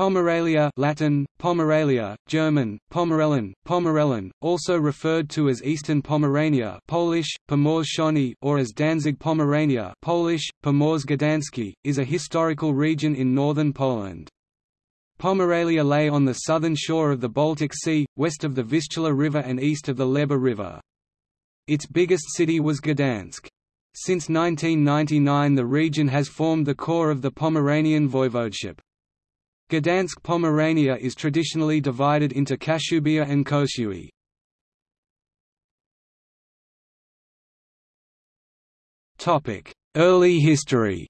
Pomerelia Latin, Pomerelia, German, Pomerellen, Pomerellen, also referred to as Eastern Pomerania Polish, or as Danzig Pomerania Polish, is a historical region in northern Poland. Pomerelia lay on the southern shore of the Baltic Sea, west of the Vistula River and east of the Leba River. Its biggest city was Gdansk. Since 1999 the region has formed the core of the Pomeranian voivodeship. Gdansk Pomerania is traditionally divided into Kashubia and Kociewie. Early history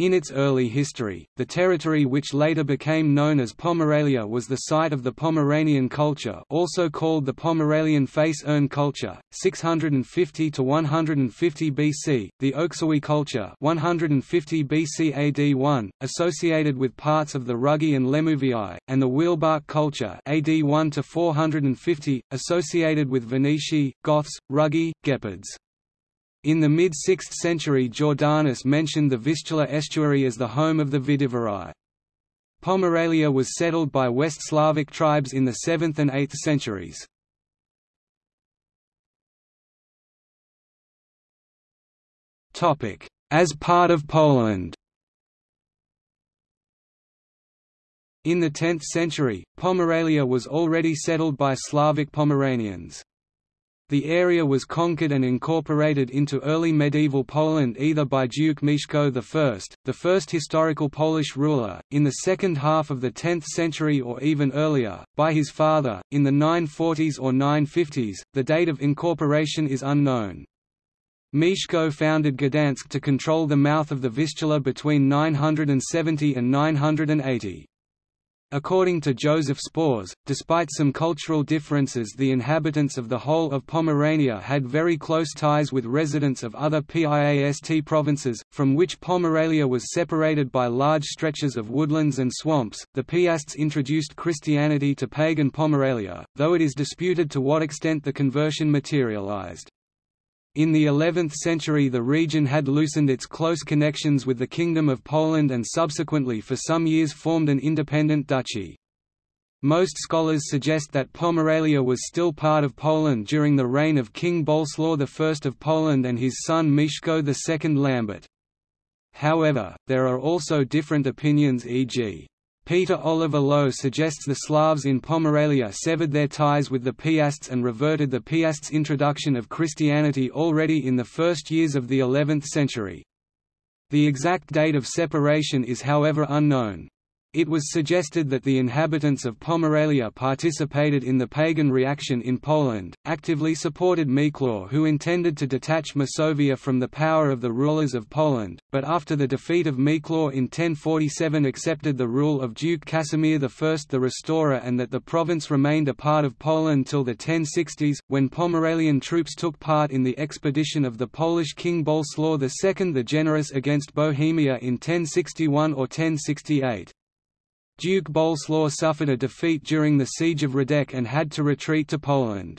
In its early history, the territory which later became known as Pomerelia was the site of the Pomeranian culture also called the Pomerelian face urn culture, 650 to 150 BC, the Oksywie culture 150 BC AD 1, associated with parts of the Rugii and Lemuvii, and the Wielbark culture AD 1 to 450, associated with Veneti, Goths, Rugii, Gepids. In the mid-6th century Jordanes mentioned the Vistula estuary as the home of the Vidivarii. Pomerelia was settled by West Slavic tribes in the 7th and 8th centuries. As part of Poland In the 10th century, Pomerelia was already settled by Slavic Pomeranians. The area was conquered and incorporated into early medieval Poland either by Duke Mieszko I, the first historical Polish ruler, in the second half of the 10th century or even earlier, by his father, in the 940s or 950s, the date of incorporation is unknown. Mieszko founded Gdansk to control the mouth of the Vistula between 970 and 980. According to Joseph Spors, despite some cultural differences the inhabitants of the whole of Pomerania had very close ties with residents of other PIAST provinces, from which Pomerelia was separated by large stretches of woodlands and swamps. The Piasts introduced Christianity to pagan Pomerelia, though it is disputed to what extent the conversion materialized. In the 11th century the region had loosened its close connections with the Kingdom of Poland and subsequently for some years formed an independent duchy. Most scholars suggest that Pomerelia was still part of Poland during the reign of King Boleslaw I of Poland and his son Mieszko II Lambert. However, there are also different opinions e.g. Peter Oliver Loew suggests the Slavs in Pomerelia severed their ties with the Piasts and reverted the Piasts' introduction of Christianity already in the first years of the 11th century. The exact date of separation is however unknown. It was suggested that the inhabitants of Pomerelia participated in the pagan reaction in Poland, actively supported Miklor who intended to detach Masovia from the power of the rulers of Poland, but after the defeat of Miklor in 1047 accepted the rule of Duke Casimir I the Restorer and that the province remained a part of Poland till the 1060s, when Pomerelian troops took part in the expedition of the Polish king Boleslaw II the Generous against Bohemia in 1061 or 1068. Duke Boleslaw suffered a defeat during the Siege of Radek and had to retreat to Poland.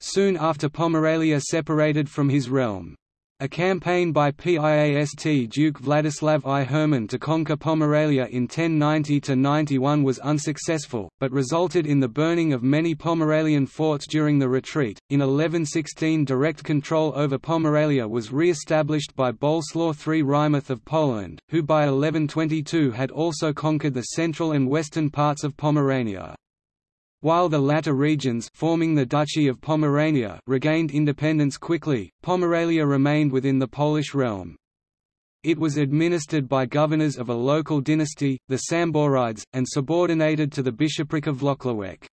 Soon after Pomerelia separated from his realm. A campaign by Piast Duke Vladislav I Herman to conquer Pomerelia in 1090–91 was unsuccessful, but resulted in the burning of many Pomerelian forts during the retreat. In 1116 direct control over Pomerelia was re-established by Boleslaw III Wrymouth of Poland, who by 1122 had also conquered the central and western parts of Pomerania. While the latter regions forming the Duchy of Pomerania regained independence quickly, Pomerelia remained within the Polish realm. It was administered by governors of a local dynasty, the Samborides, and subordinated to the bishopric of Włocławek.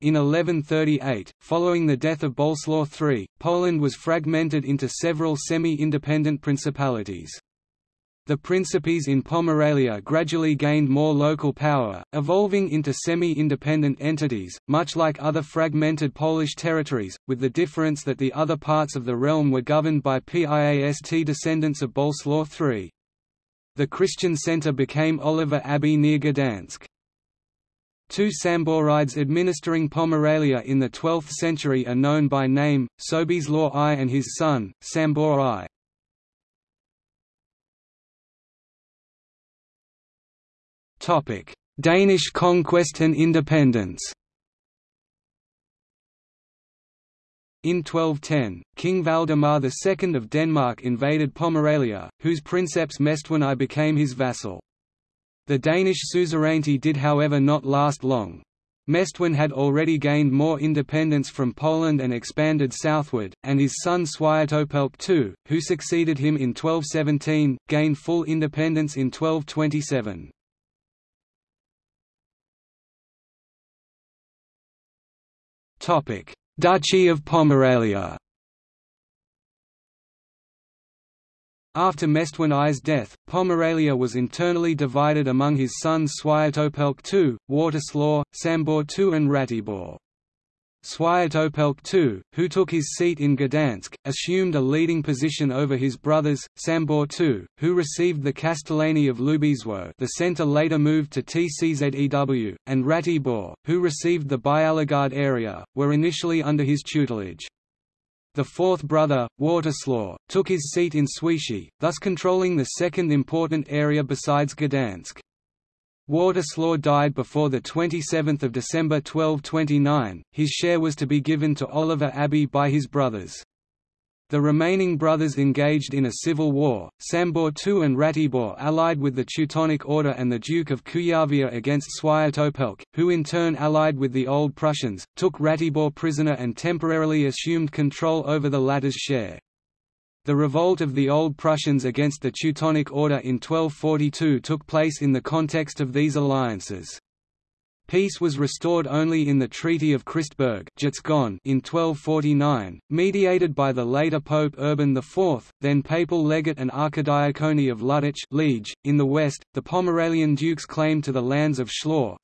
In 1138, following the death of Boleslaw III, Poland was fragmented into several semi-independent principalities. The principes in Pomerelia gradually gained more local power, evolving into semi-independent entities, much like other fragmented Polish territories, with the difference that the other parts of the realm were governed by Piast descendants of Boleslaw III. The Christian centre became Oliva Abbey near Gdansk. Two Samborides administering Pomerelia in the 12th century are known by name, Sobieslaw I and his son, Sambor I. Danish conquest and independence In 1210, King Valdemar II of Denmark invaded Pomerania, whose princeps Mestwin I became his vassal. The Danish suzerainty did however not last long. Mestwin had already gained more independence from Poland and expanded southward, and his son Swiatopelk II, who succeeded him in 1217, gained full independence in 1227. Duchy of Pomerania After Mestwin I's death, Pomerania was internally divided among his sons Swiatopelk II, Wartislaw, Sambor II and Ratibor. Swiatopelk II, who took his seat in Gdansk, assumed a leading position over his brothers, Sambor II, who received the Castellany of Lubizwo the centre later moved to TCZEW, and Ratibor, who received the Byalogard area, were initially under his tutelage. The fourth brother, Wartislaw, took his seat in Świecie, thus controlling the second important area besides Gdansk. Wartislaw died before 27 December 1229, his share was to be given to Oliva Abbey by his brothers. The remaining brothers engaged in a civil war. Sambor II and Ratibor allied with the Teutonic Order and the Duke of Kuyavia against Swiatopelk, who in turn allied with the Old Prussians, took Ratibor prisoner and temporarily assumed control over the latter's share. The revolt of the Old Prussians against the Teutonic Order in 1242 took place in the context of these alliances. Peace was restored only in the Treaty of Christburg in 1249, mediated by the later Pope Urban IV, then papal legate and archidiacone of Luttich Liege. .In the west, the Pomeranian dukes claimed to the lands of Schlor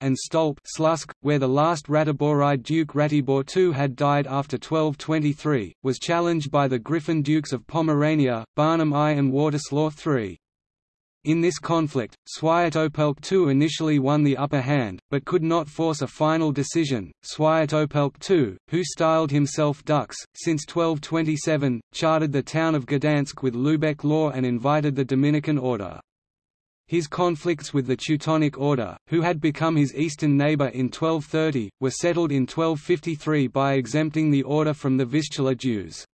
and Stolp Slusk, where the last Ratiboride Duke Ratibor II had died after 1223, was challenged by the Griffin Dukes of Pomerania, Barnim I and Wartislaw III. In this conflict, Swiatopelk II initially won the upper hand, but could not force a final decision. Swiatopelk II, who styled himself Dux, since 1227, chartered the town of Gdansk with Lubeck law and invited the Dominican order. His conflicts with the Teutonic Order, who had become his eastern neighbour in 1230, were settled in 1253 by exempting the order from the Vistula dues.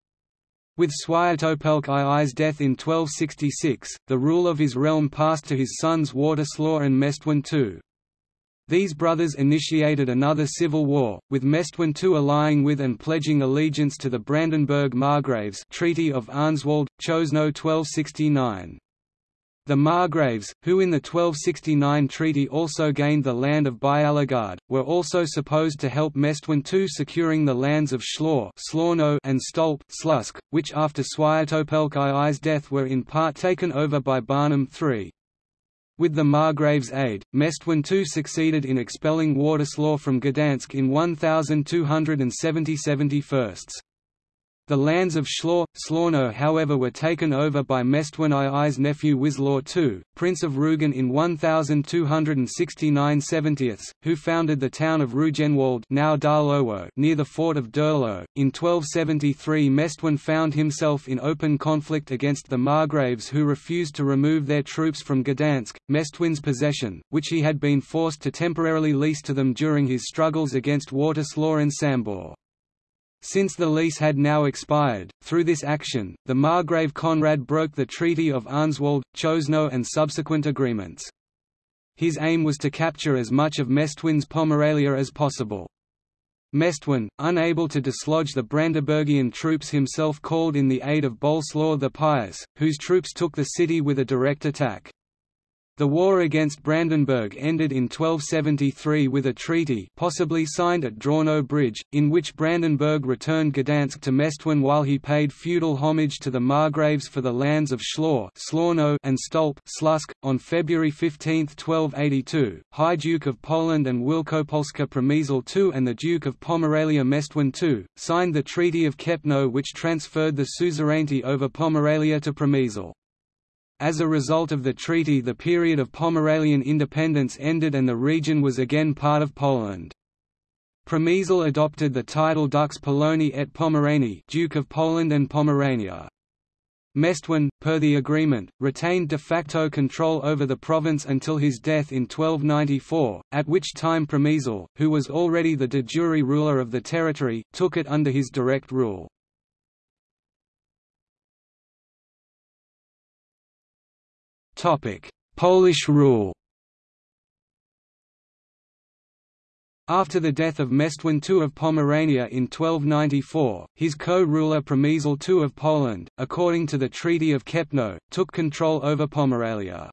With Swiatopelk II's death in 1266, the rule of his realm passed to his sons Wartislaw and Mestwin II. These brothers initiated another civil war, with Mestwin II allying with and pledging allegiance to the Brandenburg Margraves Treaty of Arnswald, Chosno 1269. The Margraves, who in the 1269 treaty also gained the land of Byalogard, were also supposed to help Mestwin II securing the lands of Schlor and Stolp Slusk, which after Swiatopelk II's death were in part taken over by Barnim III. With the Margraves' aid, Mestwin II succeeded in expelling Wartislaw from Gdansk in 1270 firsts. The lands of Schlor, Slorno however were taken over by Mestwin II's nephew Wislaw II, Prince of Rugen in 1269 70ths, who founded the town of Rugenwald now Darlowo near the fort of Durlo. In 1273 Mestwin found himself in open conflict against the Margraves who refused to remove their troops from Gdansk, Mestwin's possession, which he had been forced to temporarily lease to them during his struggles against Wartislaw and Sambor. Since the lease had now expired, through this action, the Margrave Conrad broke the Treaty of Arnswald, Chosno and subsequent agreements. His aim was to capture as much of Mestwin's Pomerania as possible. Mestwin, unable to dislodge the Brandenburgian troops himself called in the aid of Boleslaw the Pious, whose troops took the city with a direct attack. The war against Brandenburg ended in 1273 with a treaty possibly signed at Drano Bridge, in which Brandenburg returned Gdansk to Mestwin while he paid feudal homage to the Margraves for the lands of Schlor and Stolp Slusk. .On February 15, 1282, High Duke of Poland and Wielkopolska Przemysl II and the Duke of Pomerania Mestwin II, signed the Treaty of Kepno which transferred the suzerainty over Pomerania to Przemysl. As a result of the treaty the period of Pomeranian independence ended and the region was again part of Poland. Przemysl adopted the title Dux Polonii et Pomeranii Duke of Poland and Pomerania. Mestwin, per the agreement, retained de facto control over the province until his death in 1294, at which time Przemysl, who was already the de jure ruler of the territory, took it under his direct rule. Polish rule After the death of Mestwin II of Pomerania in 1294, his co-ruler Przemysl II of Poland, according to the Treaty of Kępno, took control over Pomerania.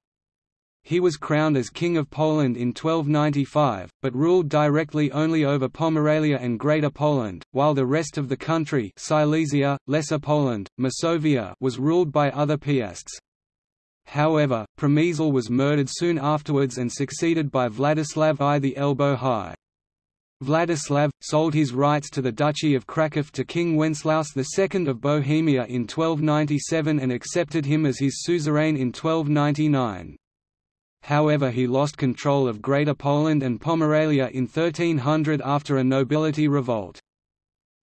He was crowned as King of Poland in 1295, but ruled directly only over Pomerania and Greater Poland, while the rest of the country Silesia, Lesser Poland, Masovia was ruled by other piasts. However, Przemysl was murdered soon afterwards and succeeded by Vladislav I the Elbow High. Vladislav, sold his rights to the Duchy of Kraków to King Wenceslaus II of Bohemia in 1297 and accepted him as his suzerain in 1299. However he lost control of Greater Poland and Pomerania in 1300 after a nobility revolt.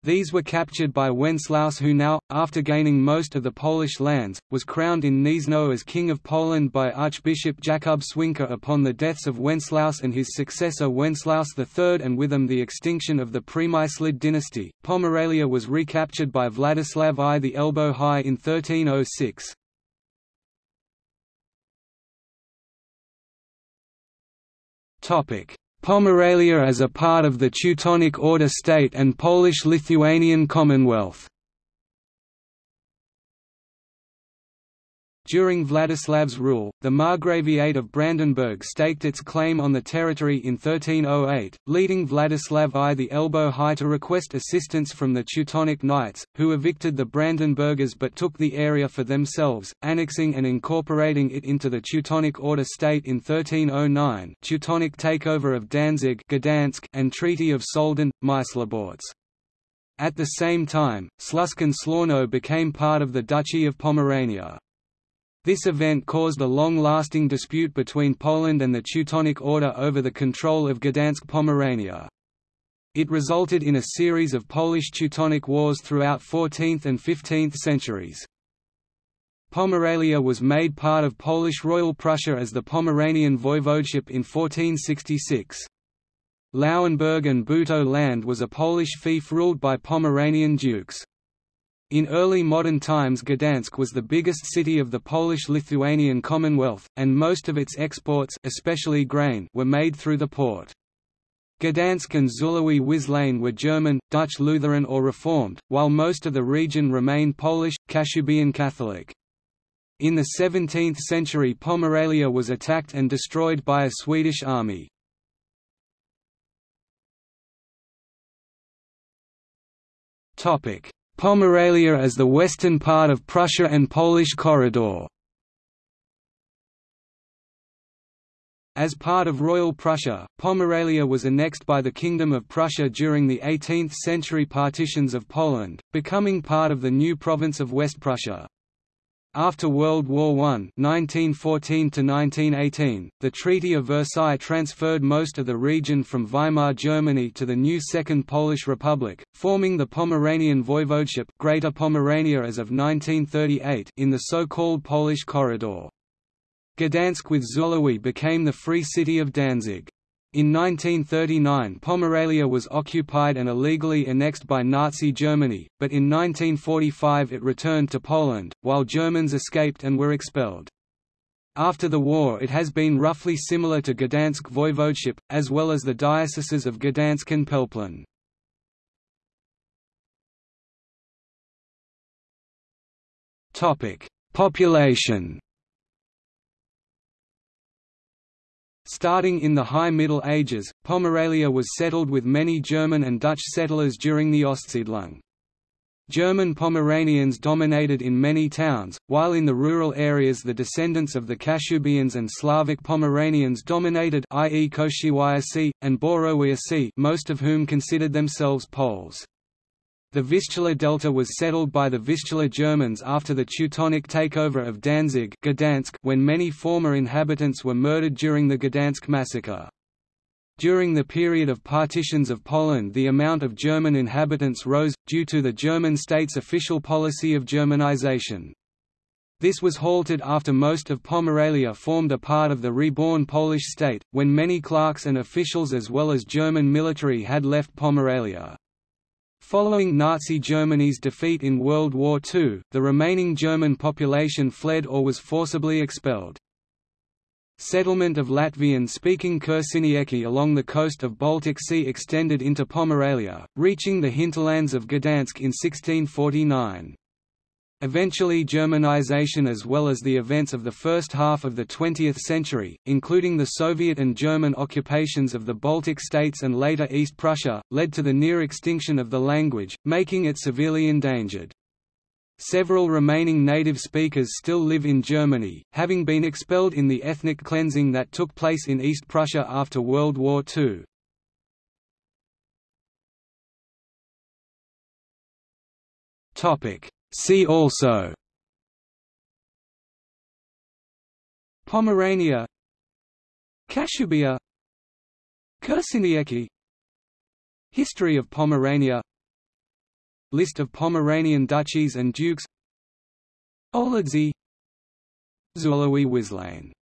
These were captured by Wenceslaus who now, after gaining most of the Polish lands, was crowned in Gniezno as King of Poland by Archbishop Jakub Swinka upon the deaths of Wenceslaus and his successor Wenceslaus III and with them the extinction of the Przemyslid dynasty. Pomerania was recaptured by Vladislav I the Elbow High in 1306. Topic: Pomerania as a part of the Teutonic Order state and Polish-Lithuanian Commonwealth During Vladislav's rule, the Margraviate of Brandenburg staked its claim on the territory in 1308, leading Vladislav I the Elbow High to request assistance from the Teutonic Knights, who evicted the Brandenburgers but took the area for themselves, annexing and incorporating it into the Teutonic Order state in 1309 Teutonic takeover of Danzig Gdansk and Treaty of Soldin, Mysliborz. At the same time, Śląsk Szlorno became part of the Duchy of Pomerania. This event caused a long-lasting dispute between Poland and the Teutonic Order over the control of Gdansk Pomerania. It resulted in a series of Polish-Teutonic wars throughout 14th and 15th centuries. Pomerania was made part of Polish Royal Prussia as the Pomeranian Voivodeship in 1466. Lauenburg and Bütow land was a Polish fief ruled by Pomeranian dukes. In early modern times Gdansk was the biggest city of the Polish-Lithuanian Commonwealth, and most of its exports especially grain were made through the port. Gdansk and Zulawi Wislane were German, Dutch Lutheran or Reformed, while most of the region remained Polish, Kashubian Catholic. In the 17th century Pomerania was attacked and destroyed by a Swedish army. Topic: Pomerania as the western part of Prussia and Polish corridor. As part of Royal Prussia, Pomerania was annexed by the Kingdom of Prussia during the 18th-century partitions of Poland, becoming part of the new province of West Prussia. After World War I (1914–1918), the Treaty of Versailles transferred most of the region from Weimar Germany to the new Second Polish Republic, forming the Pomeranian Voivodeship Greater Pomerania as of 1938 in the so-called Polish Corridor. Gdansk with Zulawi became the Free City of Danzig. In 1939 Pomerania was occupied and illegally annexed by Nazi Germany, but in 1945 it returned to Poland, while Germans escaped and were expelled. After the war it has been roughly similar to Gdansk voivodeship, as well as the dioceses of Gdansk and Pelplin. Population Starting in the High Middle Ages, Pomerania was settled with many German and Dutch settlers during the Ostsiedlung. German Pomeranians dominated in many towns, while in the rural areas the descendants of the Kashubians and Slavic Pomeranians dominated i.e. Koshiwiasi, and Borowiasi most of whom considered themselves Poles. The Vistula Delta was settled by the Vistula Germans after the Teutonic takeover of Danzig Gdansk when many former inhabitants were murdered during the Gdansk massacre. During the period of partitions of Poland the amount of German inhabitants rose, due to the German state's official policy of Germanization. This was halted after most of Pomerania formed a part of the reborn Polish state, when many clerks and officials as well as German military had left Pomerania. Following Nazi Germany's defeat in World War II, the remaining German population fled or was forcibly expelled. Settlement of Latvian-speaking Kursinieki along the coast of Baltic Sea extended into Pomerania, reaching the hinterlands of Gdansk in 1649. Eventually Germanization as well as the events of the first half of the 20th century, including the Soviet and German occupations of the Baltic states and later East Prussia, led to the near extinction of the language, making it severely endangered. Several remaining native speakers still live in Germany, having been expelled in the ethnic cleansing that took place in East Prussia after World War II. Topic See also. Pomerania. Kashubia Kursinieki History of Pomerania. List of Pomeranian duchies and dukes. Oledzej Zulowy Wislane